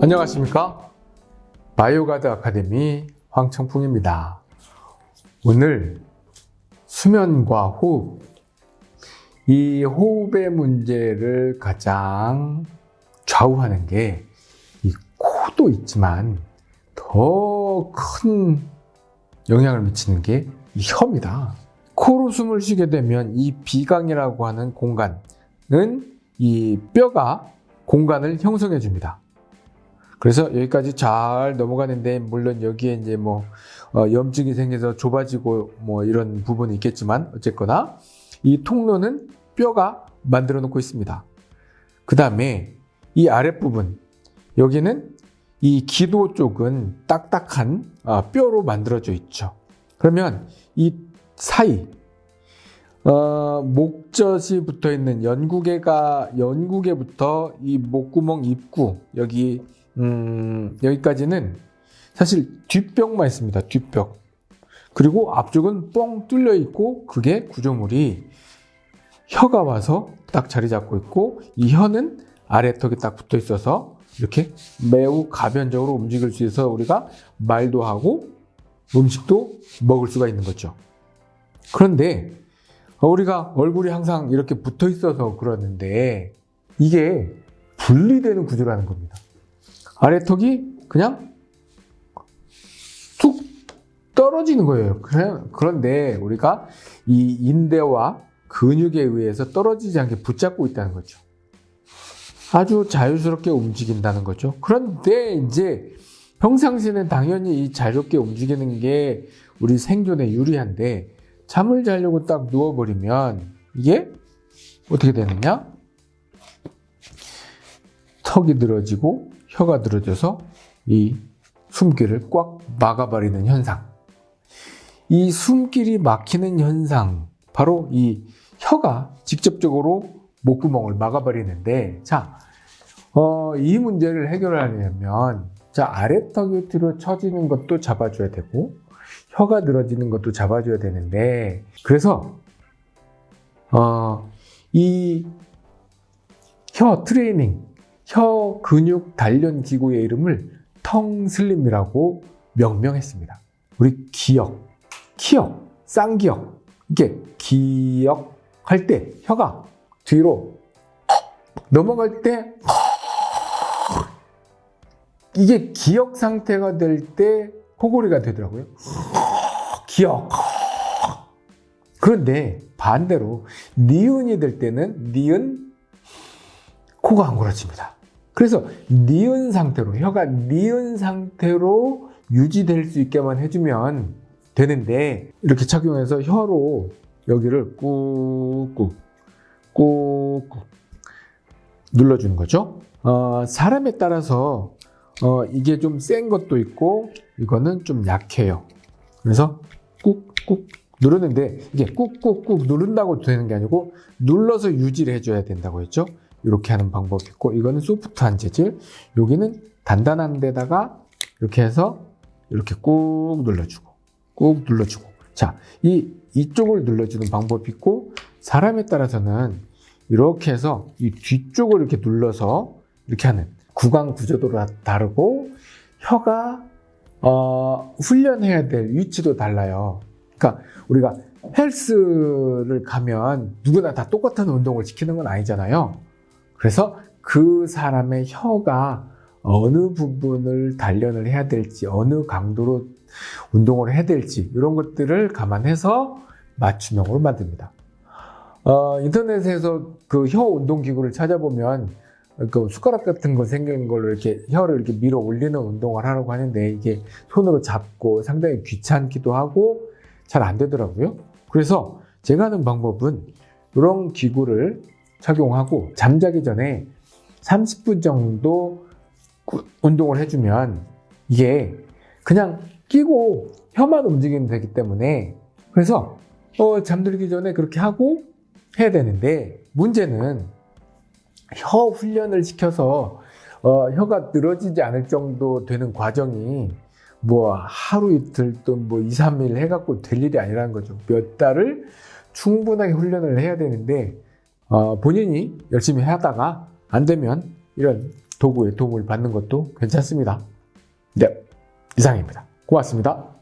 안녕하십니까? 바이오가드 아카데미 황청풍입니다. 오늘 수면과 호흡. 이 호흡의 문제를 가장 좌우하는 게 이 코도 있지만 더 큰 영향을 미치는 게 이 혀입니다. 코로 숨을 쉬게 되면 이 비강이라고 하는 공간은 이 뼈가 공간을 형성해 줍니다 그래서 여기까지 잘 넘어가는데 물론 여기에 이제 뭐 어, 염증이 생겨서 좁아지고 뭐 이런 부분이 있겠지만 어쨌거나 이 통로는 뼈가 만들어 놓고 있습니다. 그 다음에 이 아랫부분 여기는 이 기도 쪽은 딱딱한 어, 뼈로 만들어져 있죠. 그러면 이 사이 어, 목젖이 붙어 있는 연구개가 연구개부터 이 목구멍 입구 여기 음, 여기까지는 사실 뒷벽만 있습니다. 뒷벽. 그리고 앞쪽은 뻥 뚫려 있고 그게 구조물이 혀가 와서 딱 자리 잡고 있고 이 혀는 아래턱에 딱 붙어 있어서 이렇게 매우 가변적으로 움직일 수 있어서 우리가 말도 하고 음식도 먹을 수가 있는 거죠. 그런데 우리가 얼굴이 항상 이렇게 붙어 있어서 그러는데 이게 분리되는 구조라는 겁니다. 아래턱이 그냥 툭 떨어지는 거예요. 그런데 우리가 이 인대와 근육에 의해서 떨어지지 않게 붙잡고 있다는 거죠. 아주 자유스럽게 움직인다는 거죠. 그런데 이제 평상시에는 당연히 이 자유롭게 움직이는 게 우리 생존에 유리한데 잠을 자려고 딱 누워버리면 이게 어떻게 되느냐? 턱이 늘어지고 혀가 늘어져서 이 숨길을 꽉 막아버리는 현상. 이 숨길이 막히는 현상, 바로 이 혀가 직접적으로 목구멍을 막아버리는데, 자, 어, 이 문제를 해결하려면, 자, 아래턱이 뒤로 처지는 것도 잡아줘야 되고, 혀가 늘어지는 것도 잡아줘야 되는데, 그래서, 어, 이 혀 트레이닝, 혀 근육 단련 기구의 이름을 텅슬림이라고 명명했습니다. 우리 기역, 키역, 쌍기역 이게 기역 할 때 혀가 뒤로 넘어갈 때 이게 기역 상태가 될 때 코골이가 되더라고요. 기역. 그런데 반대로 니은이 될 때는 니은 코가 안 골아집니다. 그래서 니은 상태로 혀가 니은 상태로 유지될 수 있게만 해주면 되는데 이렇게 착용해서 혀로 여기를 꾹꾹 꾹꾹 눌러주는 거죠. 어, 사람에 따라서 어, 이게 좀 센 것도 있고 이거는 좀 약해요. 그래서 꾹꾹 누르는데 이게 꾹꾹꾹 누른다고 되는 게 아니고 눌러서 유지를 해줘야 된다고 했죠 이렇게 하는 방법이 있고 이거는 소프트한 재질 여기는 단단한 데다가 이렇게 해서 이렇게 꾹 눌러주고 꾹 눌러주고 자, 이 이쪽을 눌러주는 방법이 있고 사람에 따라서는 이렇게 해서 이 뒤쪽을 이렇게 눌러서 이렇게 하는 구강 구조도 다르고 혀가 어, 훈련해야 될 위치도 달라요. 그러니까 우리가 헬스를 가면 누구나 다 똑같은 운동을 시키는 건 아니잖아요. 그래서 그 사람의 혀가 어느 부분을 단련을 해야 될지 어느 강도로 운동을 해야 될지 이런 것들을 감안해서 맞춤형으로 만듭니다. 어, 인터넷에서 그 혀 운동 기구를 찾아보면 그 숟가락 같은 거 생긴 걸로 이렇게 혀를 이렇게 밀어 올리는 운동을 하라고 하는데 이게 손으로 잡고 상당히 귀찮기도 하고 잘 안 되더라고요. 그래서 제가 하는 방법은 이런 기구를 착용하고 잠자기 전에 30분 정도 운동을 해주면 이게 그냥 끼고 혀만 움직이면 되기 때문에 그래서 어, 잠들기 전에 그렇게 하고 해야 되는데 문제는 혀 훈련을 시켜서 어, 혀가 늘어지지 않을 정도 되는 과정이 뭐 하루 이틀 또뭐 2, 3일 해갖고 될 일이 아니라는 거죠. 몇 달을 충분하게 훈련을 해야 되는데 어, 본인이 열심히 하다가 안 되면 이런 도구의 도움을 받는 것도 괜찮습니다. 네, 이상입니다. 고맙습니다.